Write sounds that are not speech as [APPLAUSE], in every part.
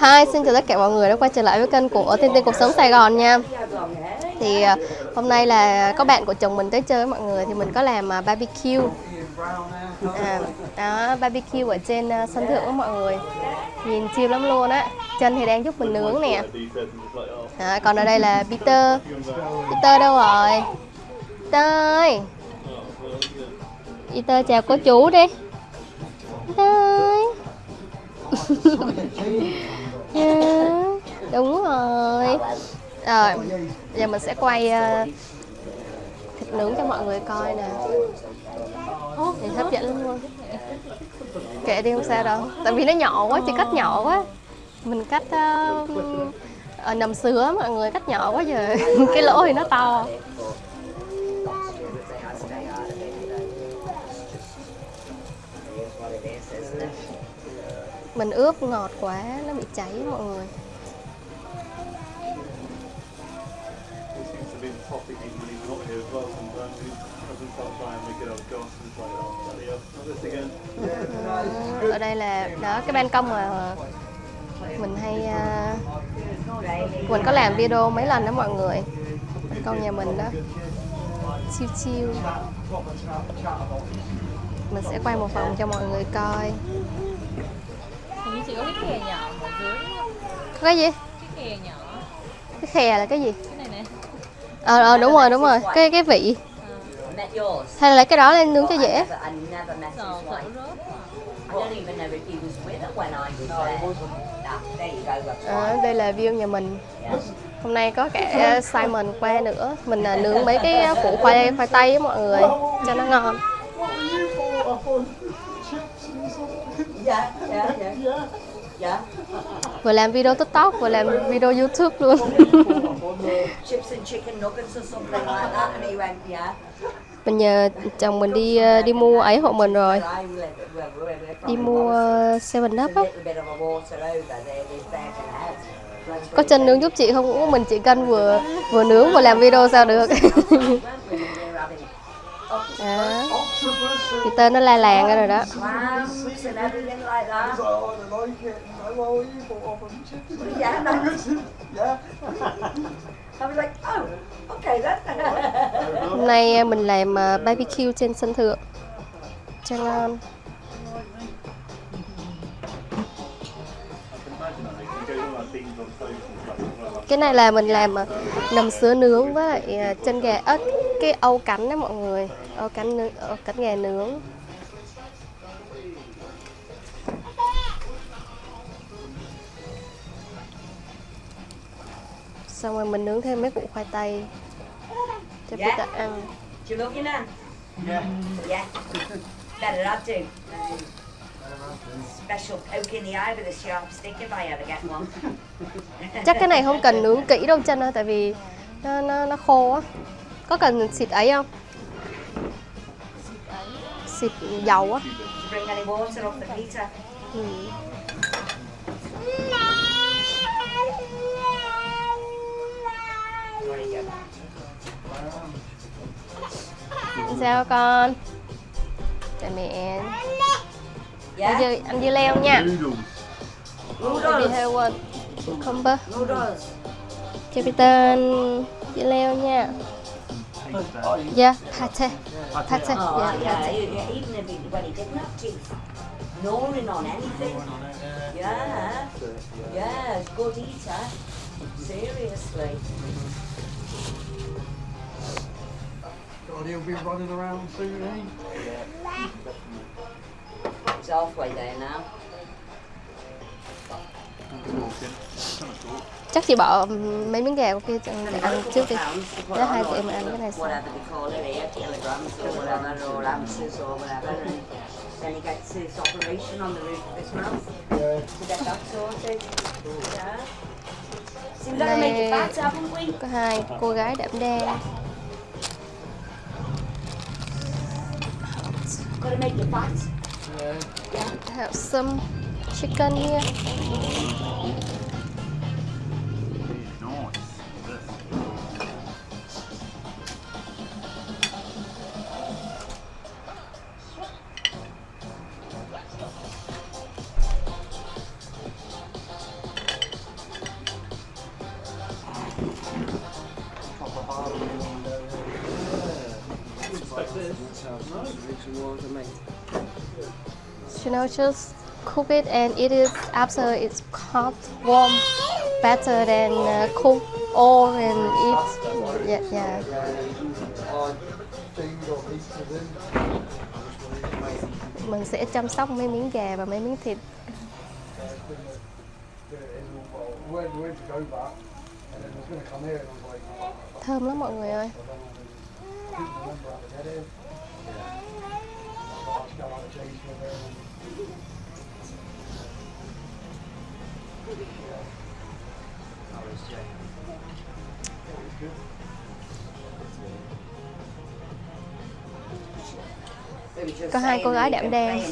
Hi, xin chào tất cả mọi người đã quay trở lại với kênh của Tiên Tiên Cuộc Sống Sài Gòn nha. Thì à, hôm nay là có bạn của chồng mình tới chơi với mọi người Thì mình có làm à, barbecue. À, đó, Barbecue ở trên à, sân thượng với mọi người. Nhìn chill lắm luôn á. Chân thì đang giúp mình nướng nè. À, Còn ở đây là Peter. Peter đâu rồi? Peter ơi! Peter chào cô chú đi. Peter ơi! [LAUGHS] Dạ. đúng rồi. Rồi giờ mình sẽ quay uh, thịt nướng cho mọi người coi nè. Thì hấp dẫn lắm luôn. Kệ đi không sao đâu. Tại vì nó nhỏ quá chỉ cắt nhỏ quá. Mình cắt uh, ở nằm sứa mọi người cắt nhỏ quá giờ. [LAUGHS] Cái lỗ thì nó to. Mình ướp ngọt quá nó bị cháy mọi người. Ừ, ở đây là đó cái ban công mà mình hay uh, mình có làm video mấy lần đó mọi người. Ban công nhà mình đó. Chiêu chiêu. Mình sẽ quay một vòng cho mọi người coi như chỉ có cái khè nhỏ ở dưới cái gì? Cái khè nhỏ. Cái khè là cái gì? Cái này nè. Ờ, ờ đúng rồi, đúng rồi. Cái cái vị. Hay là lấy cái đó lên nướng cho dễ. à, Đây là view nhà mình. Hôm nay có cả Simon qua nữa. Mình là nướng mấy cái củ khoai, khoai tây với mọi người. Cho nó ngon dạ dạ dạ. Dạ. Vừa làm video tiktok vừa làm video youtube luôn. Chips and chicken nuggets or something like that and he went yeah mình nhờ chồng mình đi đi mua ấy hộ mình rồi. Đi mua seven up á. Có chân nướng giúp chị không? Mình chỉ cân vừa vừa nướng vừa làm video sao được? Đó thì tên nó la làng ra rồi đó. Hôm nay à, mình làm à, barbecue trên sân thượng. Cho ngon. Cái này là mình làm à, nầm sứa nướng với lại chân gà ớt cái âu cánh đó mọi người âu cánh nướng âu cánh gà nướng. Xong rồi mình nướng thêm mấy củ khoai tây cho Dạ. Peter ăn. Looking at yeah yeah better not do special poke in the eye with a sharp stick if I ever get one chắc cái này không cần nướng kỹ đâu chân ơi tại vì nó nó nó khô á có cần xịt ấy không? Xịt dầu á. Ừ. sao con? Chào mẹ. Ăn yeah dưa ăn dưa leo nha. Noodles. Cucumber noodles cho Peter ăn dưa leo nha dạ pate pate Oh, dạ yeah, pate yeah, even if he, when he didn't have teeth, gnawing on anything. Yeah, yeah, good eater. Seriously. God, he'll be running around soon, eh? It's halfway there now. Chắc chị bỏ mấy miếng gà kia để ăn trước đi để Đó, hai chị em ăn cái này sau. Whatever then he gets his operation on the roof of his mouth to get that sorted. Yeah. Có hai cô gái đậm đen. Have some chicken here You know, just cook it and eat it after it's hot, warm, better than uh, cook all and eat. Yeah, yeah. Mình sẽ chăm sóc mấy miếng gà và mấy miếng thịt. Thơm lắm mọi người ơi. Có hai cô gái been đen.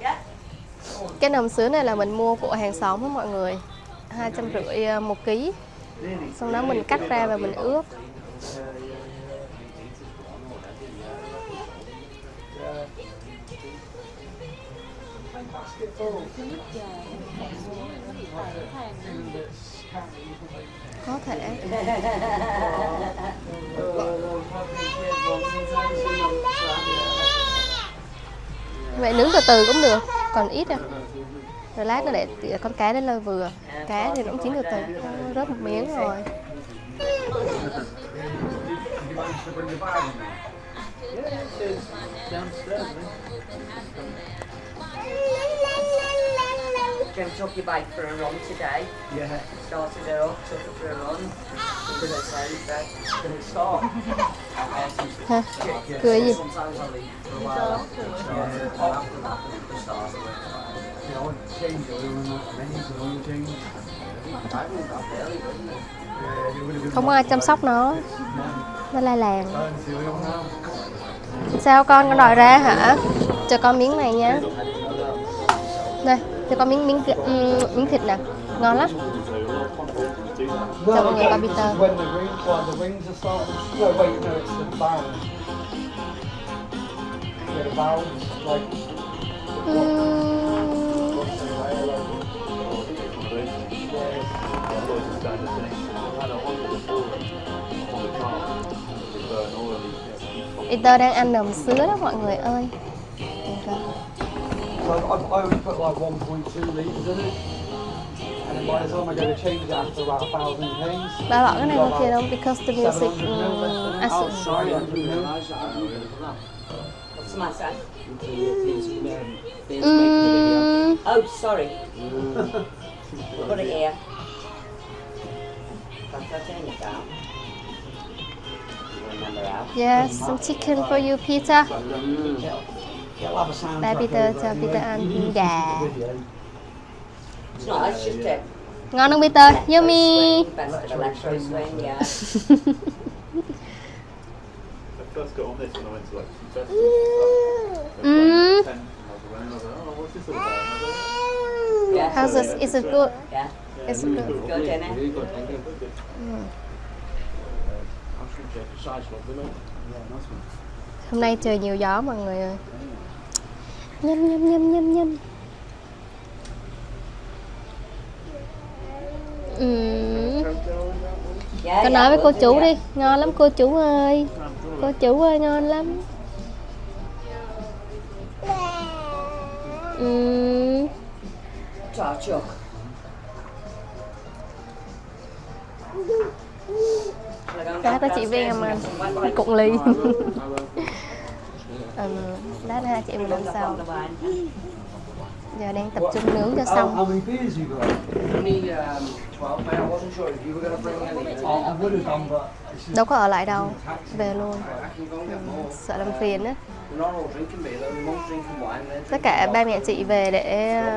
Yeah. [LAUGHS] Cái nầm sứa này là mình mua của hàng xóm á mọi người hai trăm rưỡi ờ, một ký. Xong đó mình cắt ra và mình ướp. Có thể. Vậy nướng từ từ cũng được, còn ít à. Rồi lát nó để con cá đến lơ vừa. Cá thì cũng chín từ từ. Rớt một miếng rồi. You? Jim took your bike for a run today. Yeah. Started her up, took her for a run. Did it say Did it start? Ha. Cười gì? Không ai chăm sóc nó. Nó lai làng. Sao con con đòi ra hả? Cho con miếng này nha. Đây, cho con miếng miếng miếng thịt nè. Ngon lắm. Cho con người con Peter. When Peter đang ăn nầm sứa đó mọi người ơi. So I, I always put like 1.2 litres in it. And then by the time I go to change it after about a thousand k's. Ba bỏ cái này qua kia đâu because the music 700 mil um, left in it. acid. Sorry, 100 mil. What's the matter? Ừm, Oh, sorry. Put it here. Yes, some chicken for you, Peter. Baby the cho Peter ăn gà. Ngon không Peter? Yummy. [LAUGHS] first got on this mm-hmm. and How's this? Is it good? Yeah. It's good. Good, isn't it? really good, thank you. Hôm nay trời nhiều gió mọi người ơi. Nhâm nhâm nhâm nhâm nhâm. Yeah, Con nói với cô yeah. đi, ngon lắm cô chú ơi. Cô chú ơi ngon lắm. Chào chuột. Cá có chị Viên mà cụng ly. [LAUGHS] Lát nữa hai chị mình ăn sau. Giờ đang tập trung nướng cho How, xong. Only um, 12, mate. I wasn't sure if you were going to bring any. I, I would have done, but it's just Đâu có ở lại đâu, về luôn. More. Sợ làm phiền á. Tất cả ba mẹ chị về để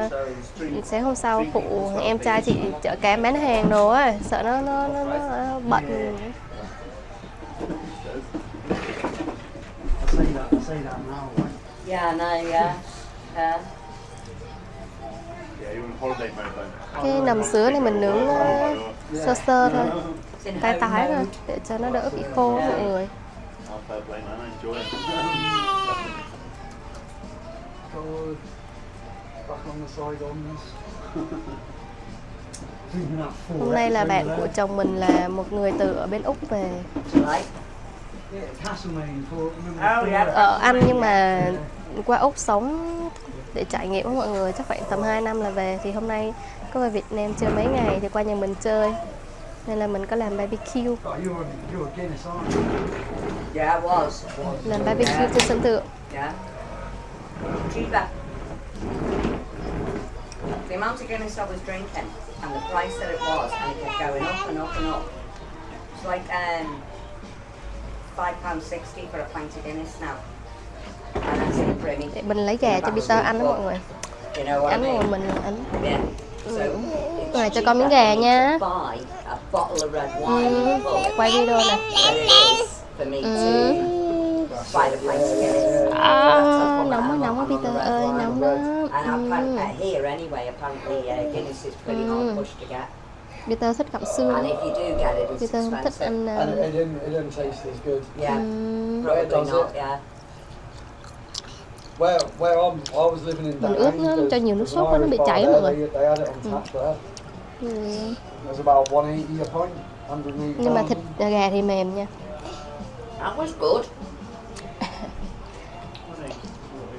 three. sáng hôm sau phụ em trai chị chở cám bán hàng đồ ấy sợ nó nó nó, nó bận. Cái nầm sứa này mình nướng nó sơ sơ thôi. In tay home tái thôi để cho nó đỡ bị khô mọi người God, back on the side that full Hôm nay là bạn của chồng mình là một người từ ở bên Úc về. Right? Yeah, Castlemaine for remember Oh, the yeah. full- ở Anh nhưng mà qua Úc sống để trải nghiệm với mọi người chắc khoảng tầm 2 năm là về. Thì hôm nay có về Việt Nam chơi mấy ngày thì qua nhà mình chơi. Nên là mình có làm barbecue. Was. làm barbecue trên sân thượng Cheaper. The amount of Guinness I was drinking and the price that it was, and it kept going up and up and up. It's like um, five pounds sixty for a pint of Guinness now. And that's in a Brimmy. để mình lấy gà cho Peter ăn đó mọi người You know what I ăn mean? rồi mình. So it's Rồi, cho con miếng gà nha. ừ, quay video nè ừ. À, nóng quá nóng quá Peter ơi nóng And ừ. get. Peter thích gặm xương Peter không thích ăn And it, it, didn't, it didn't taste as good. Yeah, ừm, probably does not. it? Yeah. Where where I'm, I was living in Mình ướp nó cho nhiều nước sốt quá, nó bị bar mọi người. Ừ. It was about 180 a pint, 180 nhưng mà thịt gà thì mềm nha That was good.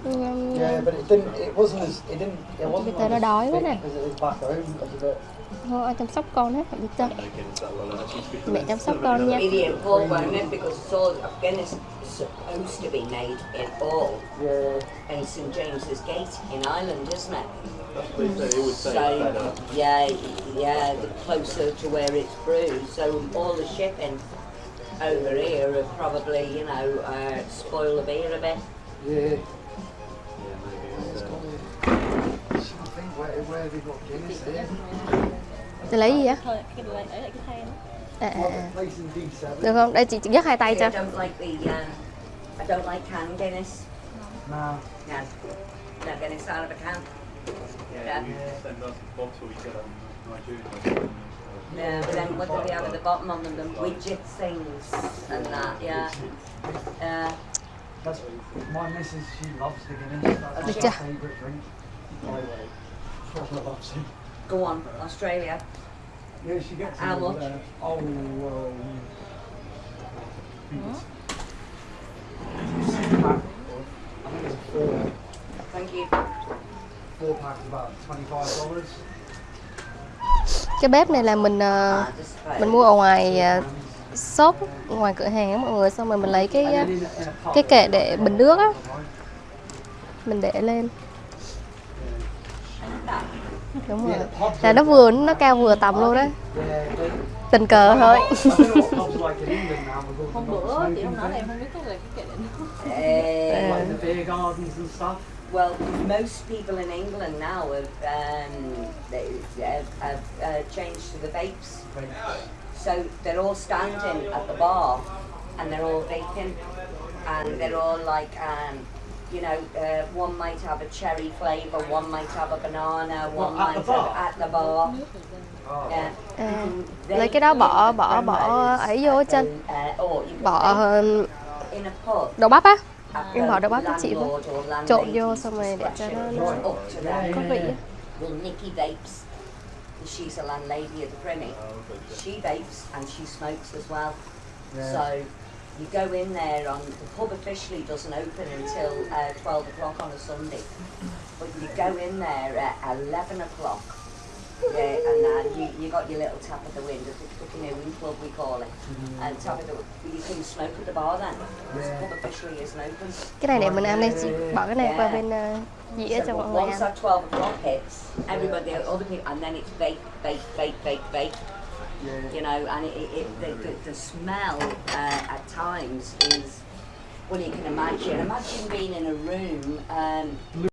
Ừm, Yeah, but it didn't. It wasn't as. It didn't. It wasn't Peter nó đói as quá nè. it is back home. It was a thôi ai chăm sóc con hết Peter No Guinness that well. That seems to be mẹ chăm sóc con nha Really in Paul, won't? Because it's all Guinness is supposed to be made in Paul Yeah. in St James's Gate in Ireland, isn't it? They, they always say So yeah, yeah, the closer to where it's brewed. So all the shipping over here have probably, you know, uh, spoil the beer a bit. Yeah. Để lấy gì á Thôi, cái lấy lại cái than à, à, à. D7. được không đây chị, chị nhấc hai tay cho um, I don't like canned Guinness. Nah. No, no Guinness out of a can. yeah, Yeah. we send us a bottle we get on Nigeria. Yeah, but then what do they have at the bottom of them? The widget things and that, yeah. That's my missus. She loves the Guinness. That's her favourite drink. By the way. Go on, Australia. Yeah, she gets How much? there. Oh, um, six pack. I think it's a four. Thank you. Four about cái bếp này là mình ờ, about mình mua ở ngoài ờ, shop ngoài cửa hàng á mọi người xong rồi mình lấy cái ờ, cái kệ để bình nước á mình để lên đúng rồi là nó vừa nó cao vừa tầm luôn đó tình cờ thôi Hôm bữa chị không nói là em không biết có cái kệ Eh, well, most people in England now have, um, they, have, have uh, changed to the vapes. So they're all standing at the bar and they're all vaping and they're all like, um, you know, uh, one might have a cherry flavour, one might have a banana, one What, at the might have at the bar. Oh. Yeah. à, They lấy cái đó bỏ bỏ bỏ ấy vô ở trên and, uh, or you can bỏ vape ờ, in a pub. đậu bắp á em bỏ đậu bắp cho chị với trộn vô xong rồi để cho nó, nó It's up to them. có vị Nikki vapes. She's a landlady at the Primmy. She vapes and she smokes as well. Yeah. So you go in there on the pub officially doesn't open until uh, twelve o'clock on a Sunday, but you go in there at eleven o'clock. Yeah, and uh, you you got your little tap at the window, the canoeing club we call it, and tap at the you can smoke at the bar then. because The pub officially isn't open. cái này để mình ăn đây chị bỏ cái này qua bên ờ, dĩa So cho mọi on- người once that 12 o'clock hits, everybody, other people, and then it's vape, vape, vape, vape, vape, Yeah. you know, and it, it, the, the, the smell uh, at times is, well, you can imagine. Imagine being in a room, um,